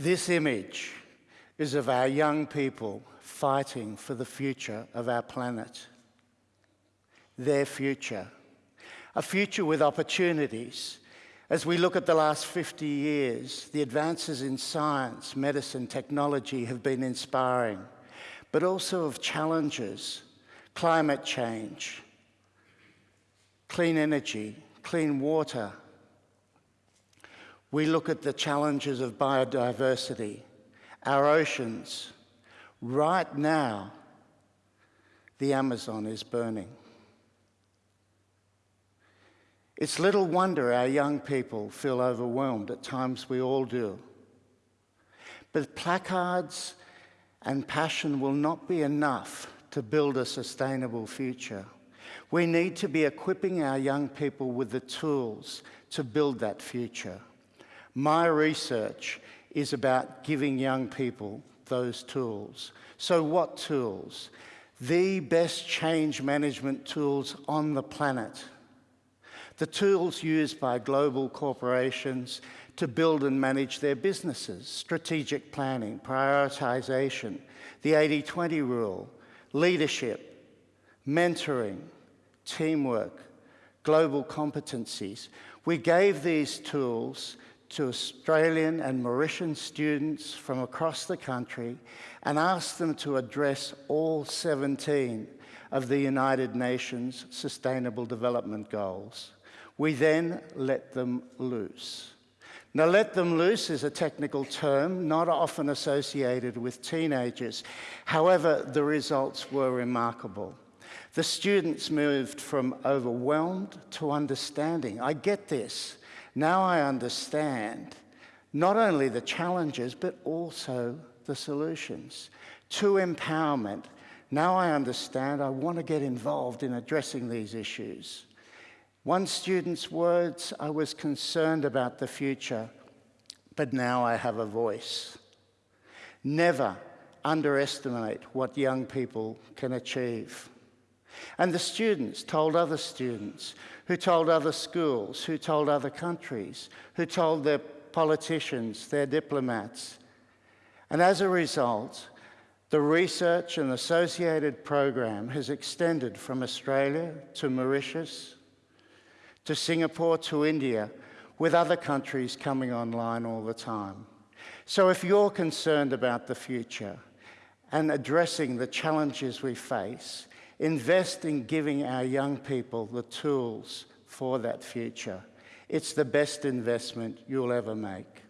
This image is of our young people fighting for the future of our planet. Their future. A future with opportunities. As we look at the last 50 years, the advances in science, medicine, technology have been inspiring, but also of challenges, climate change, clean energy, clean water. We look at the challenges of biodiversity, our oceans. Right now, the Amazon is burning. It's little wonder our young people feel overwhelmed. At times we all do. But placards and passion will not be enough to build a sustainable future. We need to be equipping our young people with the tools to build that future. My research is about giving young people those tools. So what tools? The best change management tools on the planet. The tools used by global corporations to build and manage their businesses, strategic planning, prioritization, the 80-20 rule, leadership, mentoring, teamwork, global competencies. We gave these tools to Australian and Mauritian students from across the country and asked them to address all 17 of the United Nations Sustainable Development Goals. We then let them loose. Now, let them loose is a technical term not often associated with teenagers. However, the results were remarkable. The students moved from overwhelmed to understanding. I get this. Now I understand not only the challenges, but also the solutions. To empowerment, now I understand I want to get involved in addressing these issues. One student's words, I was concerned about the future, but now I have a voice. Never underestimate what young people can achieve. And the students told other students, who told other schools, who told other countries, who told their politicians, their diplomats. And as a result, the research and associated program has extended from Australia to Mauritius, to Singapore, to India, with other countries coming online all the time. So if you're concerned about the future and addressing the challenges we face, Invest in giving our young people the tools for that future. It's the best investment you'll ever make.